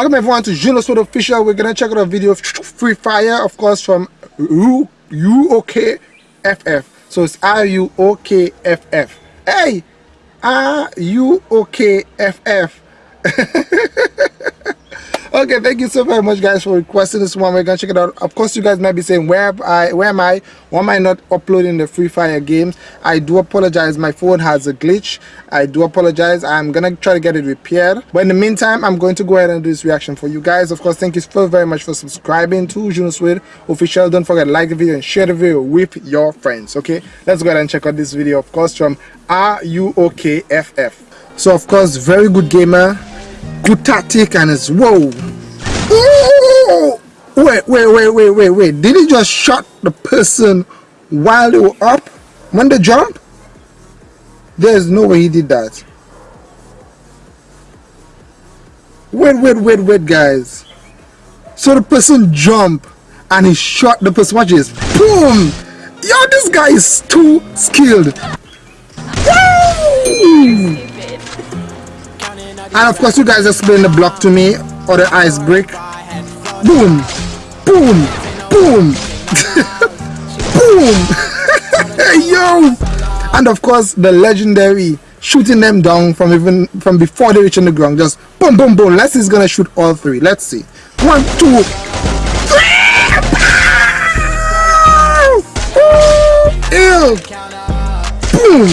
Welcome everyone to Juno Sword Official. We're gonna check out a video of Free Fire, of course, from UOKFF. So it's R U O K F F. Hey, R U O K F F. okay thank you so very much guys for requesting this one. We're gonna check it out. Of course you guys might be saying where I where am I? Why am I not uploading the free fire games? I do apologize. My phone has a glitch. I do apologize. I'm gonna try to get it repaired. But in the meantime I'm going to go ahead and do this reaction for you guys. Of course thank you so very much for subscribing to Juno Suede official. Don't forget to like the video and share the video with your friends okay? Let's go ahead and check out this video of course from R-U-O-K-F-F so of course very good gamer good tactic and it's whoa wait wait wait wait wait wait. Did he just shot the person while they were up? When they jump there's no way he did that. Wait wait wait wait guys. So the person jump and he shot the person. Watch this. Boom! Yo this guy is too skilled. Woo! And of course you guys explain the block to me or the ice break. Boom! Boom! Boom! Boom! Yo! And of course the legendary shooting them down from even from before they reach on the ground. Just boom boom boom. Let's see he's gonna shoot all three. Let's see. One, two, three! Ew! Boom!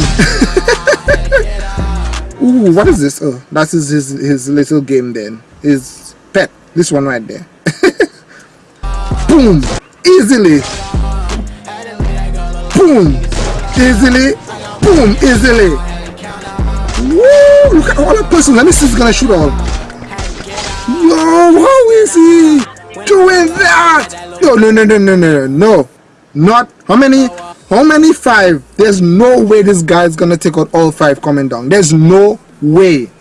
Ooh, what is this? Oh, that's his, his, his little game then. His pet. This one right there. Boom! Easily! Boom! Easily! Boom! Easily! Woo! Look at all the person. Let me see if he's gonna shoot all. Yo, how is he doing that? Yo, no, no, no, no, no, no. Not how many? How many five? There's no way this guy's gonna take out all five coming down. There's no way.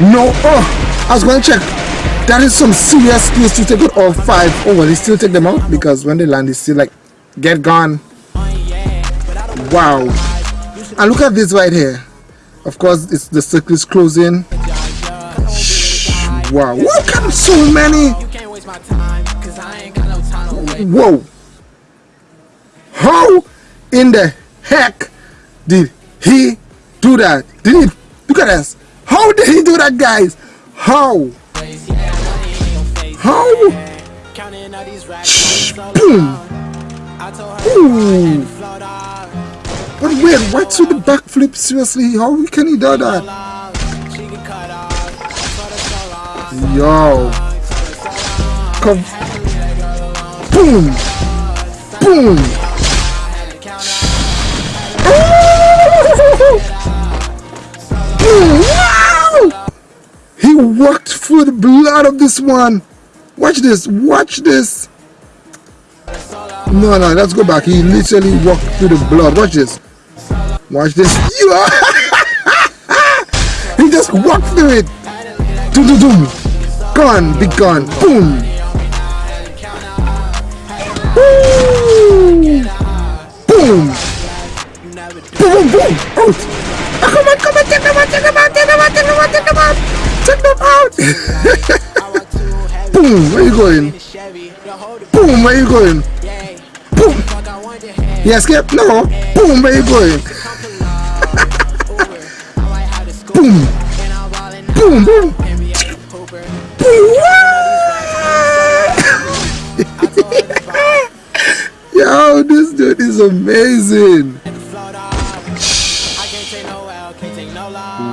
No. Oh, I was gonna check. That is some serious skills to take out all five. Oh, will he still take them out? Because when they land, they still like, get gone. Wow. And look at this right here. Of course, it's the circle is closing. Shh, Wow. Look at so many. Whoa. How in the heck did he do that? Did he look at us? How did he do that guys? How? How? Shh, boom! Ooh! But wait, what's with the backflip? Seriously, how can he do that? Yo! Come! Boom! Boom! Wow! He walked through the blood of this one. Watch this. Watch this. No, no, let's go back. He literally walked through the blood. Watch this. Watch this. he just walked through it. Doom, doom, doom. Gone. Be gone. Boom. Woo! Boom. Boom, boom, boom. Out. Oh, come on, come on, take them out, take them out, take them out, take them out, take them out. Take them out. Boom, where you going? Boom, where you going? Boom. You escape? No. Boom, where you going? Boom, boom. Boom. Yo, this dude is amazing.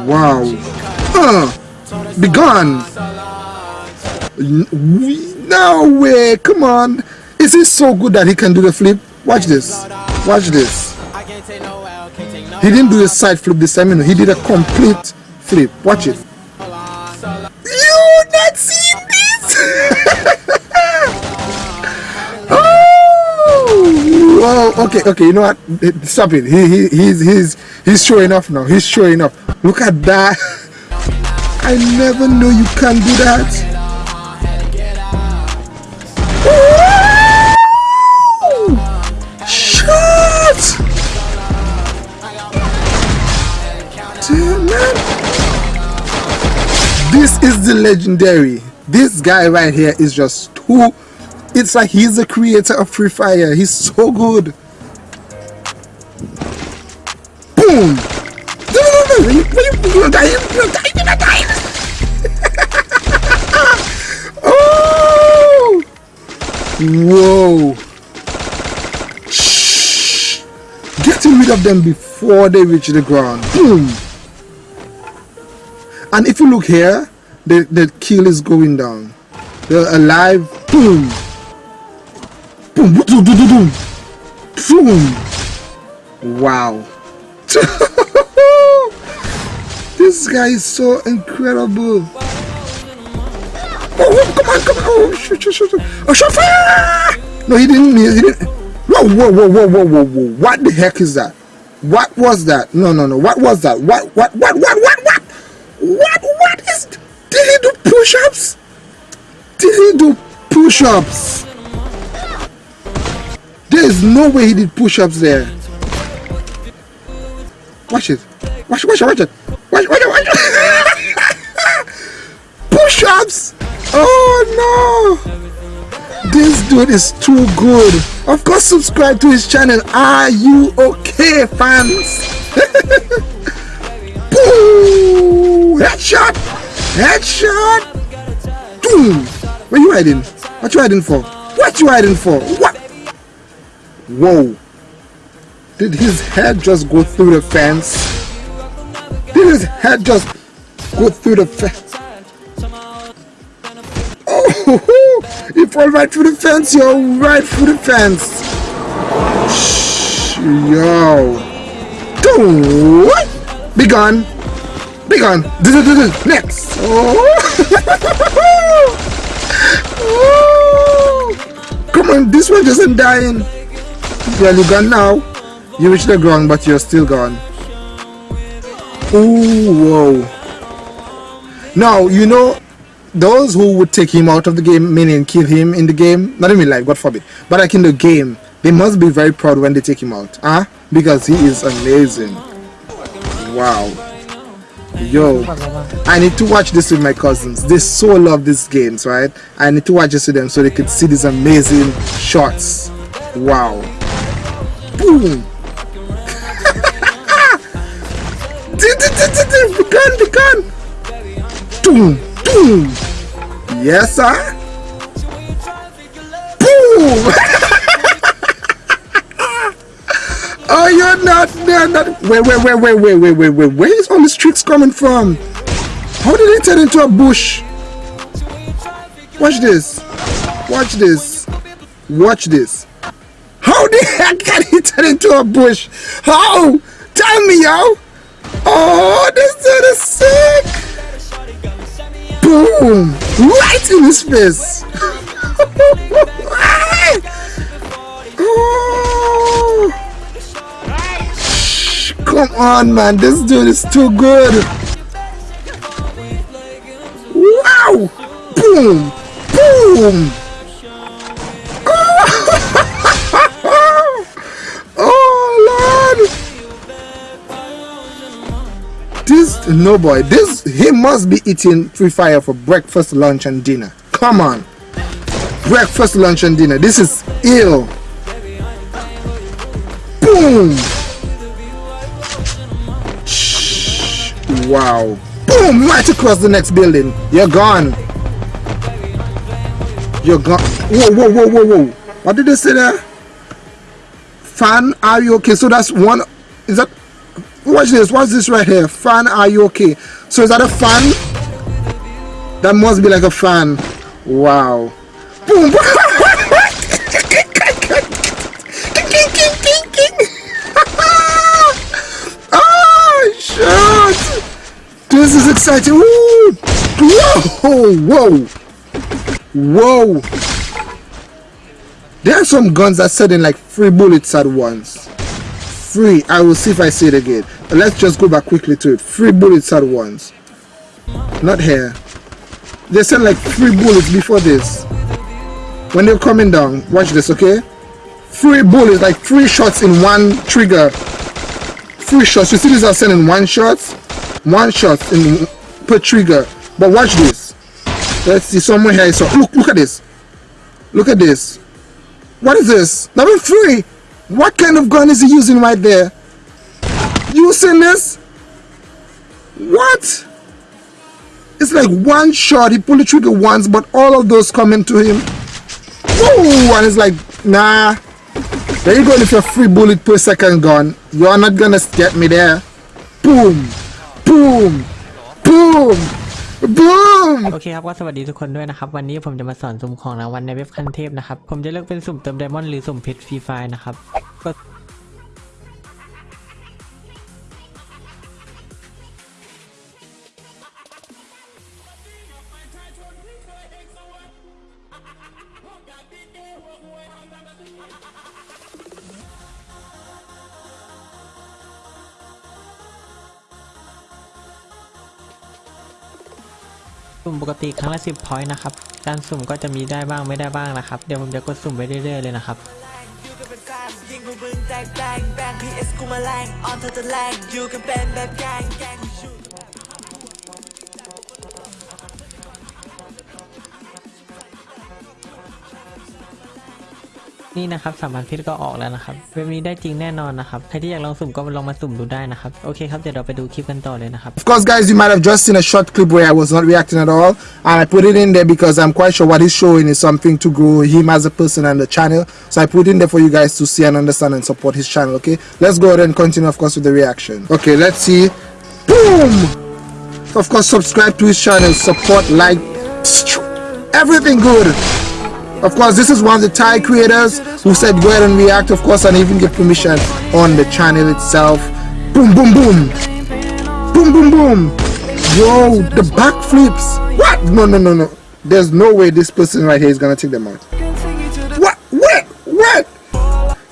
Wow. Uh, be gone. No way. Come on. Is he so good that he can do the flip? Watch this. Watch this. He didn't do a side flip this time. You know, he did a complete flip. Watch it. You not seen this? oh, okay, okay. You know what? Stop it. He, he, he's, he's, he's showing off now. He's showing off. Look at that. I never knew you can do that. Legendary. this guy right here is just too it's like he's the creator of free fire. He's so good. Boom! Oh! Whoa! Shh. getting rid of them before they reach the ground. Boom! And if you look here the, the kill is going down. They're alive. Boom. Boom. Boom. Boom. Wow. this guy is so incredible. Oh, oh, come on, come on. Oh, shoot, shoot, shoot. Oh, shot fire! No, he didn't. He didn't. Whoa, whoa, whoa, whoa, whoa, whoa, whoa. What the heck is that? What was that? No, no, no. What was that? What, what, what, what. Did he do push-ups? Did he do push-ups? There is no way he did push-ups there. Watch it. Watch, watch it, watch it. Watch, watch it, watch it. push-ups! Oh no! This dude is too good. Of course, subscribe to his channel. Are you okay, fans? Boom! Headshot! Headshot! Boom! Where you hiding? What you hiding for? What you hiding for? What? Whoa. Did his head just go through the fence? Did his head just go through the fence? Oh, he fell right through the fence, yo. Right through the fence. Shh, yo. Don't. Be gone. Be gone. Next. Come on, this one isn't dying. Well, you are gone now. You reach the ground, but you're still gone. Oh, whoa. Now, you know, those who would take him out of the game, meaning kill him in the game, not even life, God forbid, but like in the game, they must be very proud when they take him out. Huh? Because he is amazing. Wow. Yo, I need to watch this with my cousins. They so love these games, right? I need to watch this with them so they could see these amazing shots. Wow. Boom. the gun, the gun. Boom, boom. Yes, sir. Boom. Oh, you're not, they're not. Wait, wait, wait, wait, wait, wait, wait, wait. Where is all these tricks coming from? How did he turn into a bush? Watch this. Watch this. Watch this. How the heck can he turn into a bush? How? Tell me, yo. Oh, this dude is sick. Boom. Right in his face. oh. Come on, man. This dude is too good. Wow. Boom. Boom. Oh, Lord. This, no boy. This, he must be eating Free Fire for breakfast, lunch, and dinner. Come on. Breakfast, lunch, and dinner. This is ill. Boom. Wow. Boom! Right across the next building. You're gone. You're gone. Whoa, whoa, whoa, whoa, whoa. What did they say there? Fan, are you okay? So that's one. Is that. Watch this. What's this right here? Fan, are you okay? So is that a fan? That must be like a fan. Wow. Boom! This is exciting! Woo! Whoa! Whoa! Whoa! There are some guns that set in like three bullets at once. Three. I will see if I see it again. Let's just go back quickly to it. Three bullets at once. Not here. They sent like three bullets before this. When they're coming down, watch this, okay? Three bullets, like three shots in one trigger. Three shots. You see these are sending one shot? One shot in per trigger but watch this Let's see somewhere here. So look, look at this. Look at this. What is this? Level three. What kind of gun is he using right there? Using this? What? It's like one shot. He pulled the trigger once, but all of those coming to him. Woo! And it's like, nah. There you go with your free bullet per second gun. You're not gonna get me there. Boom! Boom! Boom! Boom! โอเคครับก็สวัสดีทุกคนด้วยนะครับ วันนี้ผมจะมาสอนสุ่มของรางวัลในเว็บคันเทพนะครับ ผมจะเลือกเป็นสุ่มเติมไดมอนด์หรือสุ่มเพชรฟรีไฟล์นะครับก็ สุ่มปกติครั้งละ10 point นะครับ การสุ่มก็จะมีได้บ้างไม่ได้บ้างนะครับ เดี๋ยวผมจะกดสุ่มไปเรื่อยๆเลยนะครับยิงมึงแตกแบงแบง PS กูมาแรงออนเธอจะแรงอยู่กันเป็นแบบแกงแกง นี่นะครับสามพันเพชรก็ออกแล้วนะครับเว็บนี้ได้จริงแน่นอนนะครับใครที่อยากลองสุ่มก็ลองมาสุ่มดูได้นะครับโอเคครับเดี๋ยวเราไปดูคลิปกันต่อเลยนะครับ Of course, guys, you might have just seen a short clip where I was not reacting at all, and I put it in there because I'm quite sure what he's showing is something to grow him as a person and the channel. So I put in there for you guys to see and understand and support his channel. Okay, let's go ahead and continue, of course, with the reaction. Okay, let's see. Boom! Of course, subscribe to his channel, support, like, everything good. Of course, this is one of the Thai creators who said go ahead and react, of course, and even get permission on the channel itself. Boom, boom, boom. Boom, boom, boom. Yo, the backflips. What? No, no, no, no. There's no way this person right here is gonna take them out. What? What? What?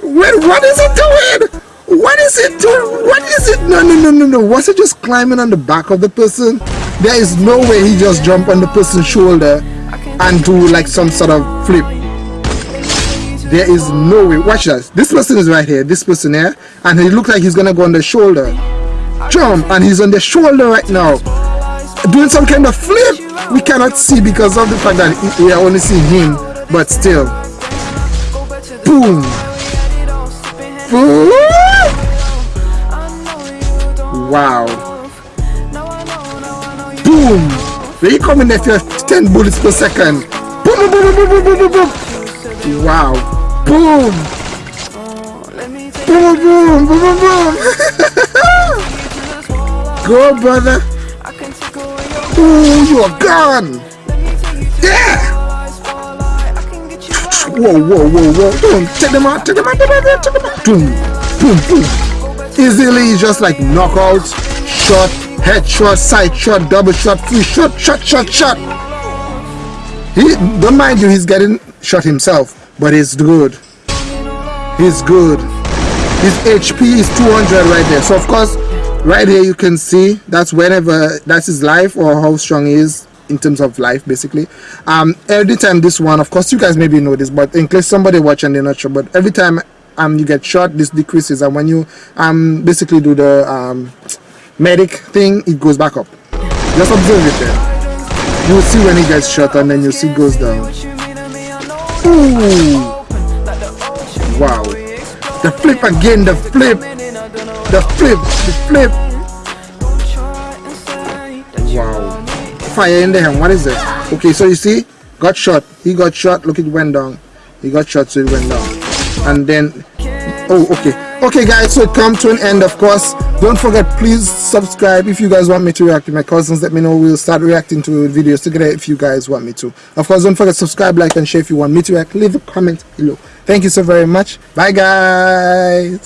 Wait, what is it doing? What is it doing? What is it? No, no, no, no, no. Was it just climbing on the back of the person? There is no way he just jumped on the person's shoulder and do like some sort of flip. There is no way. Watch this. This person is right here. This person here, and he looks like he's gonna go on the shoulder. Jump, and he's on the shoulder right now, doing some kind of flip. We cannot see because of the fact that we are only seeing him, but still. Boom. Boom. Wow. Boom. You come in have 10 bullets per second. Boom, boom, boom, boom, boom, boom, boom, boom. Wow. Boom. Boom, boom, boom, boom, boom. Go, brother. Ooh, you are gone. Yeah. Whoa, whoa, whoa, whoa. Boom. Take them out, take them out, take them out, take them out. Boom, boom, boom. Easily, just like knockouts, shot, headshot, side shot, double shot, free shot, shot, shot, shot. He, don't mind you, he's getting shot himself, but he's good. He's good. His HP is 200 right there. So of course, right here you can see that's whenever that's his life or how strong he is in terms of life basically. Um, every time this one, of course, you guys maybe know this, but in case somebody watch and they're not sure, but every time um you get shot, this decreases, and when you um basically do the um medic thing, it goes back up. Just observe it there. You'll see when he gets shot, and then you'll see goes down. Ooh. Wow. The flip again, the flip. The flip, the flip. Wow. Fire in there. What is it? Okay, so you see, got shot. He got shot. Look, it went down. He got shot, so it went down. And then, oh, okay. Okay, guys, so it come to an end, of course. Don't forget, please subscribe if you guys want me to react to my cousins. Let me know. We'll start reacting to videos together if you guys want me to. Of course, don't forget subscribe, like, and share if you want me to react. Leave a comment below. Thank you so very much. Bye, guys.